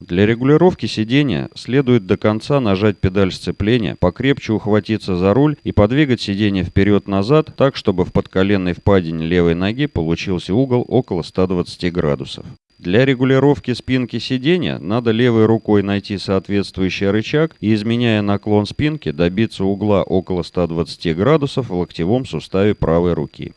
Для регулировки сидения следует до конца нажать педаль сцепления, покрепче ухватиться за руль и подвигать сиденье вперед-назад так, чтобы в подколенной впадине левой ноги получился угол около 120 градусов. Для регулировки спинки сиденья надо левой рукой найти соответствующий рычаг и, изменяя наклон спинки, добиться угла около 120 градусов в локтевом суставе правой руки.